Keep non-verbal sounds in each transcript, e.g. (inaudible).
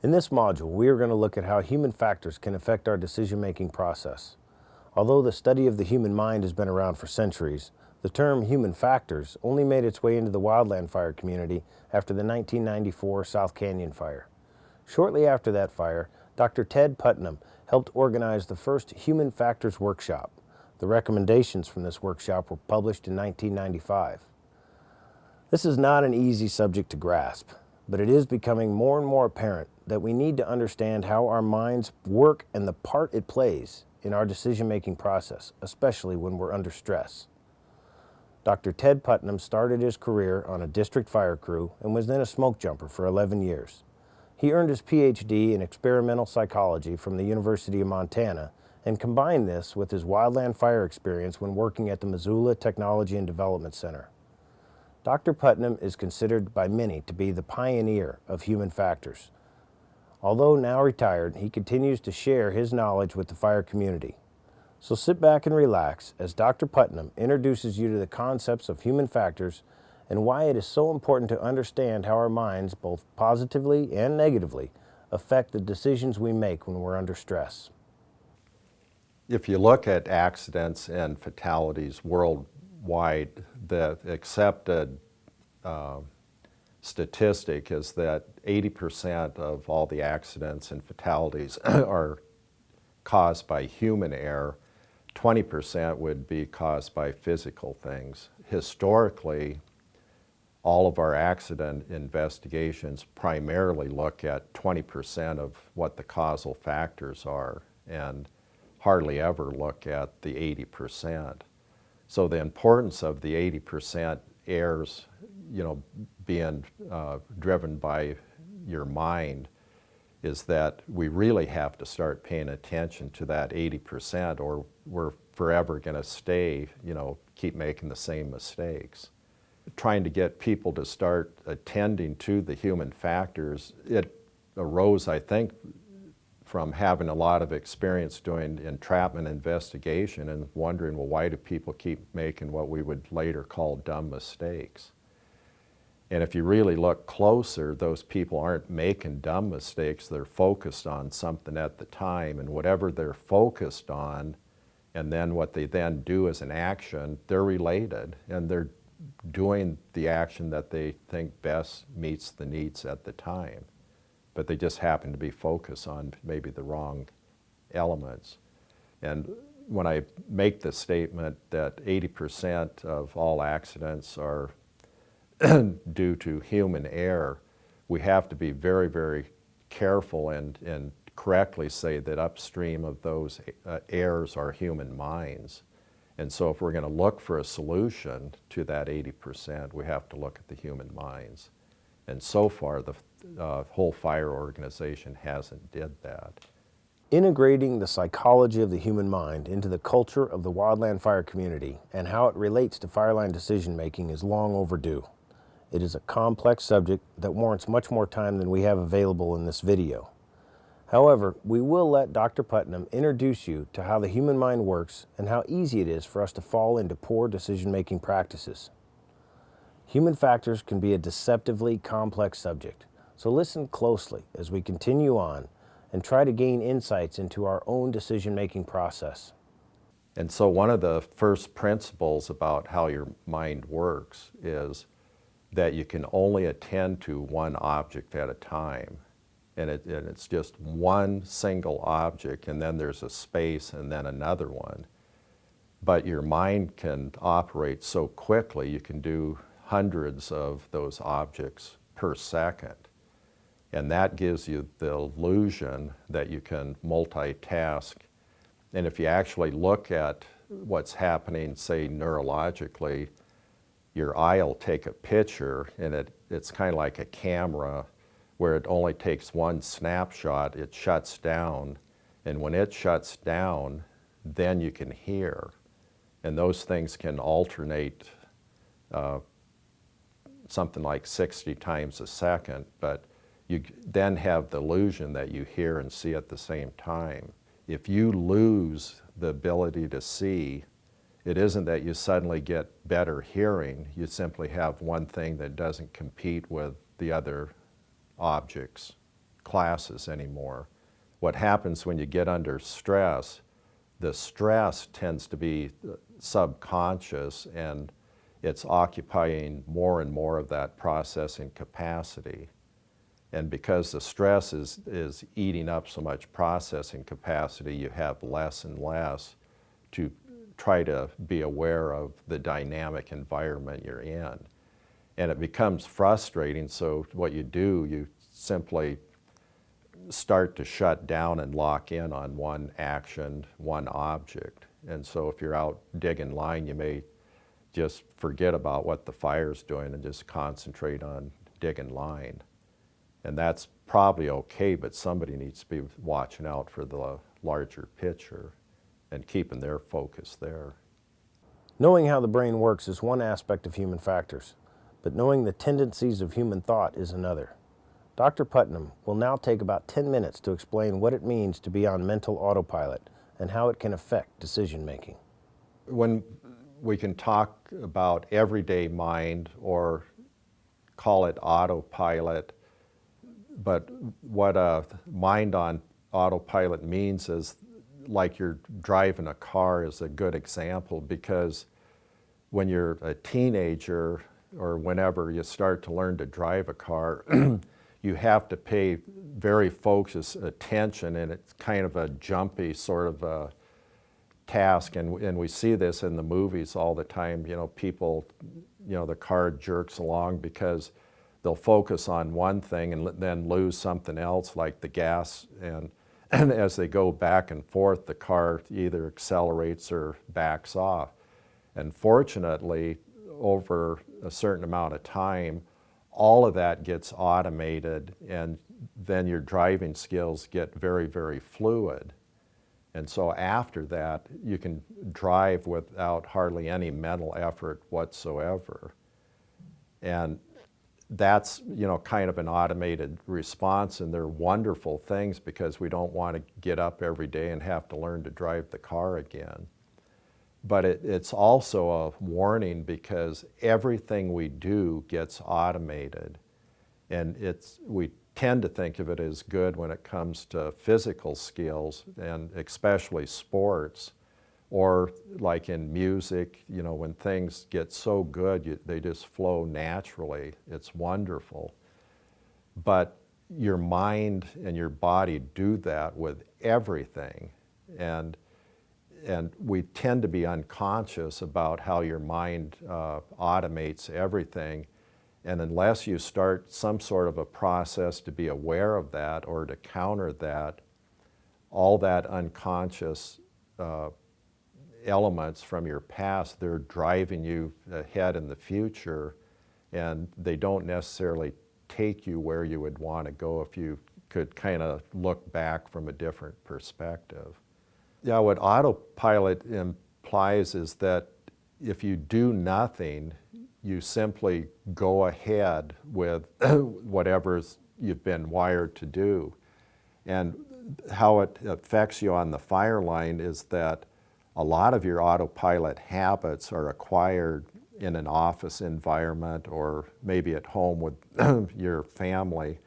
In this module, we are going to look at how human factors can affect our decision-making process. Although the study of the human mind has been around for centuries, the term human factors only made its way into the wildland fire community after the 1994 South Canyon fire. Shortly after that fire, Dr. Ted Putnam helped organize the first Human Factors Workshop. The recommendations from this workshop were published in 1995. This is not an easy subject to grasp, but it is becoming more and more apparent that we need to understand how our minds work and the part it plays in our decision-making process, especially when we're under stress. Dr. Ted Putnam started his career on a district fire crew and was then a smoke jumper for 11 years. He earned his PhD in experimental psychology from the University of Montana and combined this with his wildland fire experience when working at the Missoula Technology and Development Center. Dr. Putnam is considered by many to be the pioneer of human factors. Although now retired, he continues to share his knowledge with the fire community. So sit back and relax as Dr. Putnam introduces you to the concepts of human factors and why it is so important to understand how our minds, both positively and negatively, affect the decisions we make when we're under stress. If you look at accidents and fatalities worldwide, the accepted uh, statistic is that 80% of all the accidents and fatalities (clears throat) are caused by human error. 20% would be caused by physical things. Historically, all of our accident investigations primarily look at 20% of what the causal factors are and hardly ever look at the 80%. So the importance of the 80% errors, you know, being uh, driven by your mind is that we really have to start paying attention to that 80% or we're forever going to stay, you know, keep making the same mistakes. Trying to get people to start attending to the human factors, it arose, I think, from having a lot of experience doing entrapment investigation and wondering, well, why do people keep making what we would later call dumb mistakes? And if you really look closer, those people aren't making dumb mistakes, they're focused on something at the time, and whatever they're focused on, and then what they then do as an action, they're related, and they're doing the action that they think best meets the needs at the time. But they just happen to be focused on maybe the wrong elements. And when I make the statement that 80% of all accidents are (clears throat) due to human error, we have to be very, very careful and, and correctly say that upstream of those uh, errors are human minds. And so if we're going to look for a solution to that 80%, we have to look at the human minds. And so far, the uh, whole fire organization hasn't did that. Integrating the psychology of the human mind into the culture of the wildland fire community and how it relates to fireline decision making is long overdue. It is a complex subject that warrants much more time than we have available in this video. However, we will let Dr. Putnam introduce you to how the human mind works and how easy it is for us to fall into poor decision-making practices. Human factors can be a deceptively complex subject, so listen closely as we continue on and try to gain insights into our own decision-making process. And so one of the first principles about how your mind works is that you can only attend to one object at a time and, it, and it's just one single object and then there's a space and then another one. But your mind can operate so quickly, you can do hundreds of those objects per second. And that gives you the illusion that you can multitask. And if you actually look at what's happening, say neurologically, your eye will take a picture and it, it's kind of like a camera where it only takes one snapshot, it shuts down. And when it shuts down, then you can hear. And those things can alternate uh, something like 60 times a second, but you then have the illusion that you hear and see at the same time. If you lose the ability to see, it isn't that you suddenly get better hearing, you simply have one thing that doesn't compete with the other objects classes anymore. What happens when you get under stress, the stress tends to be uh, subconscious and it's occupying more and more of that processing capacity. And because the stress is, is eating up so much processing capacity, you have less and less to try to be aware of the dynamic environment you're in. And it becomes frustrating, so what you do, you simply start to shut down and lock in on one action, one object. And so if you're out digging line, you may just forget about what the fire's doing and just concentrate on digging line. And that's probably okay, but somebody needs to be watching out for the larger picture and keeping their focus there. Knowing how the brain works is one aspect of human factors, but knowing the tendencies of human thought is another. Dr. Putnam will now take about 10 minutes to explain what it means to be on mental autopilot and how it can affect decision making. When we can talk about everyday mind or call it autopilot, but what a mind on autopilot means is like you're driving a car is a good example because when you're a teenager or whenever you start to learn to drive a car, (clears throat) you have to pay very focused attention and it's kind of a jumpy sort of a task and, and we see this in the movies all the time, you know, people, you know, the car jerks along because they'll focus on one thing and then lose something else like the gas and (clears throat) and as they go back and forth, the car either accelerates or backs off. And fortunately, over a certain amount of time, all of that gets automated and then your driving skills get very, very fluid. And so after that, you can drive without hardly any mental effort whatsoever. And that's you know kind of an automated response and they're wonderful things because we don't want to get up every day and have to learn to drive the car again. But it, it's also a warning because everything we do gets automated and it's we tend to think of it as good when it comes to physical skills and especially sports or like in music, you know, when things get so good, you, they just flow naturally. It's wonderful. But your mind and your body do that with everything. And, and we tend to be unconscious about how your mind uh, automates everything. And unless you start some sort of a process to be aware of that or to counter that, all that unconscious uh, elements from your past, they're driving you ahead in the future and they don't necessarily take you where you would want to go if you could kind of look back from a different perspective. Yeah, what autopilot implies is that if you do nothing, you simply go ahead with (coughs) whatever you've been wired to do. And how it affects you on the fire line is that a lot of your autopilot habits are acquired in an office environment or maybe at home with (coughs) your family.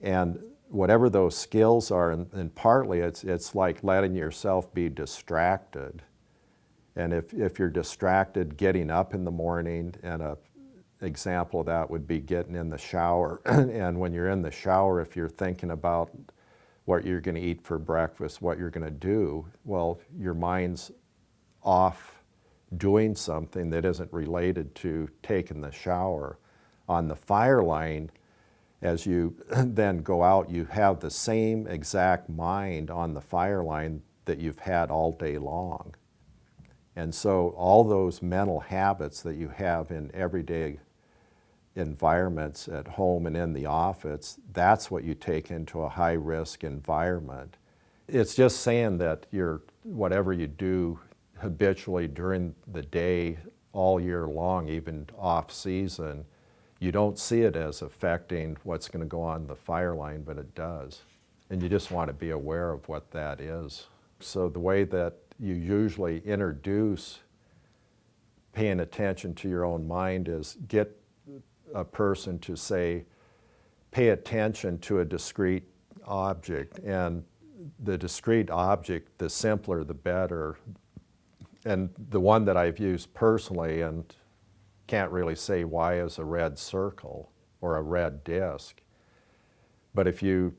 And whatever those skills are, and, and, partly it's, it's like letting yourself be distracted. And if, if you're distracted getting up in the morning, and a example of that would be getting in the shower. (clears throat) and when you're in the shower, if you're thinking about what you're going to eat for breakfast, what you're going to do, well, your mind's off doing something that isn't related to taking the shower. On the fire line, as you (clears throat) then go out, you have the same exact mind on the fire line that you've had all day long. And so all those mental habits that you have in everyday environments at home and in the office, that's what you take into a high risk environment. It's just saying that your whatever you do habitually during the day all year long, even off season, you don't see it as affecting what's going to go on the fire line, but it does. And you just want to be aware of what that is. So the way that you usually introduce paying attention to your own mind is get a person to say, pay attention to a discrete object. And the discrete object, the simpler the better. And the one that I've used personally and can't really say why is a red circle or a red disk. But if you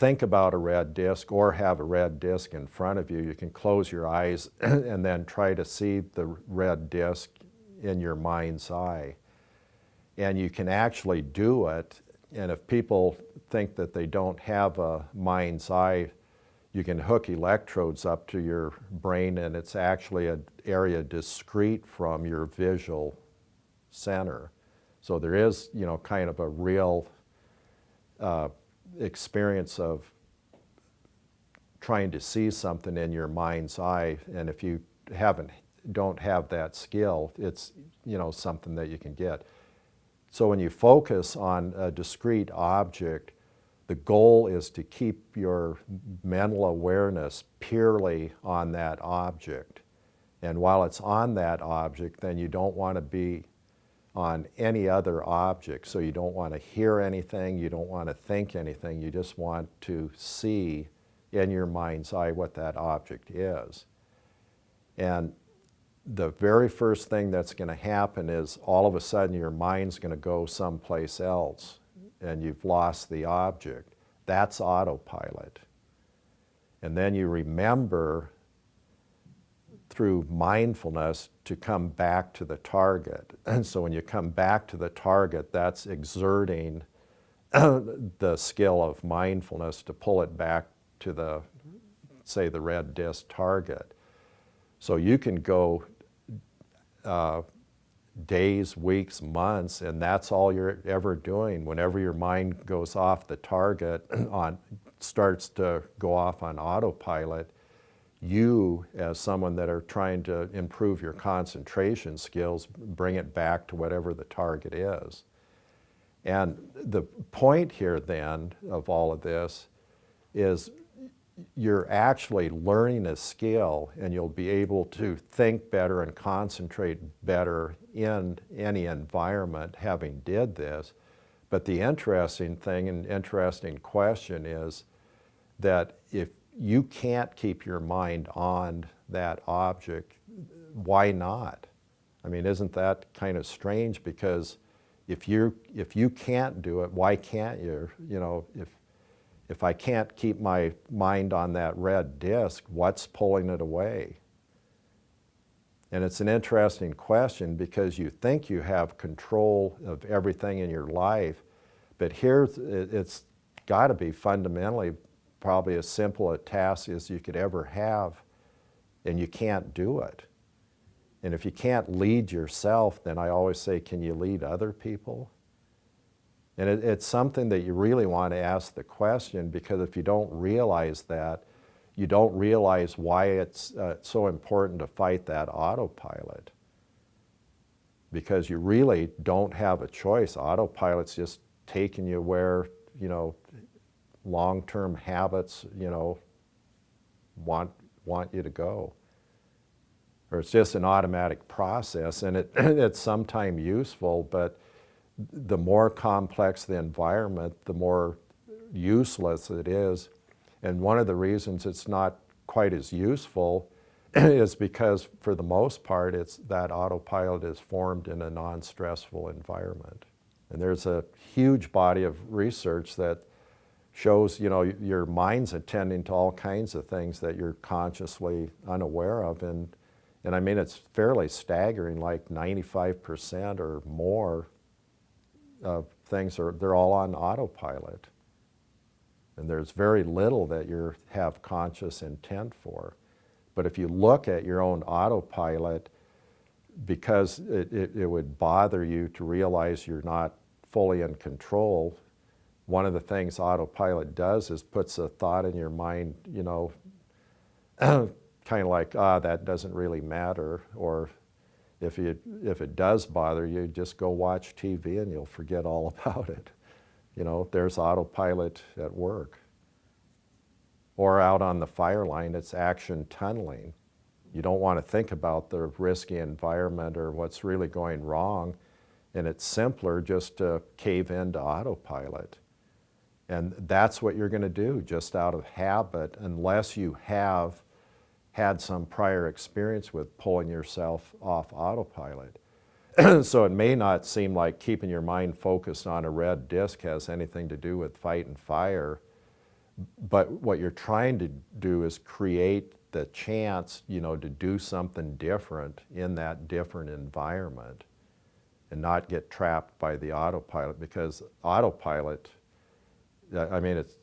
think about a red disk or have a red disk in front of you, you can close your eyes (clears throat) and then try to see the red disk in your mind's eye. And you can actually do it. And if people think that they don't have a mind's eye, you can hook electrodes up to your brain and it's actually an area discrete from your visual center. So there is, you know, kind of a real uh, experience of trying to see something in your mind's eye. And if you haven't, don't have that skill, it's, you know, something that you can get. So when you focus on a discrete object, the goal is to keep your mental awareness purely on that object. And while it's on that object, then you don't want to be on any other object. So you don't want to hear anything, you don't want to think anything, you just want to see in your mind's eye what that object is. And the very first thing that's going to happen is all of a sudden your mind's going to go someplace else and you've lost the object. That's autopilot. And then you remember through mindfulness to come back to the target. (clears throat) And so when you come back to the target, that's exerting (clears throat) the skill of mindfulness to pull it back to the, say, the red disk target. So you can go uh, days, weeks, months, and that's all you're ever doing. Whenever your mind goes off the target, (clears throat) on starts to go off on autopilot, you, as someone that are trying to improve your concentration skills, bring it back to whatever the target is. And the point here then of all of this is you're actually learning a skill and you'll be able to think better and concentrate better in any environment having did this. But the interesting thing and interesting question is that if you can't keep your mind on that object, why not? I mean, isn't that kind of strange? Because if you if you can't do it, why can't you? You know, if if I can't keep my mind on that red disk, what's pulling it away? And it's an interesting question because you think you have control of everything in your life, but here it's got to be fundamentally probably as simple a task as you could ever have, and you can't do it. And if you can't lead yourself, then I always say, can you lead other people? And it, it's something that you really want to ask the question because if you don't realize that, you don't realize why it's uh, so important to fight that autopilot. Because you really don't have a choice. Autopilot's just taking you where, you know, long-term habits, you know, want, want you to go. Or it's just an automatic process and it, (clears throat) it's sometimes useful, but the more complex the environment, the more useless it is. And one of the reasons it's not quite as useful (clears throat) is because for the most part, it's that autopilot is formed in a non-stressful environment. And there's a huge body of research that shows, you know, your mind's attending to all kinds of things that you're consciously unaware of. And, and I mean, it's fairly staggering, like 95% or more uh, things are, they're all on autopilot. And there's very little that you have conscious intent for. But if you look at your own autopilot, because it, it, it, would bother you to realize you're not fully in control, one of the things autopilot does is puts a thought in your mind, you know, (clears throat) kind of like, ah, that doesn't really matter, or if, you, if it does bother you, just go watch TV and you'll forget all (laughs) about it. You know, there's autopilot at work. Or out on the fire line, it's action tunneling. You don't want to think about the risky environment or what's really going wrong, and it's simpler just to cave into autopilot. And that's what you're going to do just out of habit unless you have had some prior experience with pulling yourself off autopilot. (clears throat) so it may not seem like keeping your mind focused on a red disc has anything to do with fight and fire, but what you're trying to do is create the chance, you know, to do something different in that different environment and not get trapped by the autopilot because autopilot, I mean, it's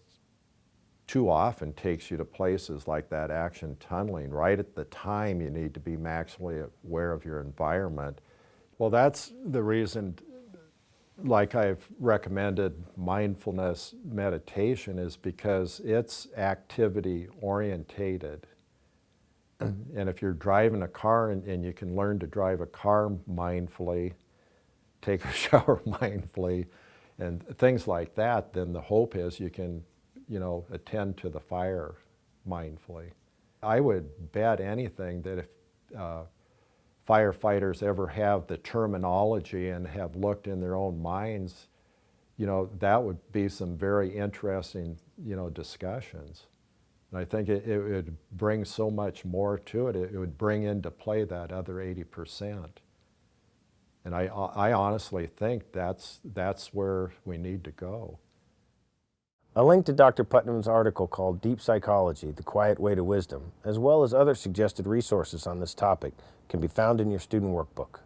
too often takes you to places like that action tunneling right at the time you need to be maximally aware of your environment. Well, that's the reason, like I've recommended mindfulness meditation is because it's activity orientated. and if you're driving a car and, and you can learn to drive a car mindfully, take a (laughs) shower mindfully, and things like that, then the hope is you can, you know, attend to the fire mindfully. I would bet anything that if uh, firefighters ever have the terminology and have looked in their own minds, you know, that would be some very interesting, you know, discussions. And I think it, it would bring so much more to it. It, would bring into play that other 80%. And I, uh, I honestly think that's, that's where we need to go. A link to Dr. Putnam's article called Deep Psychology, The Quiet Way to Wisdom, as well as other suggested resources on this topic, can be found in your student workbook.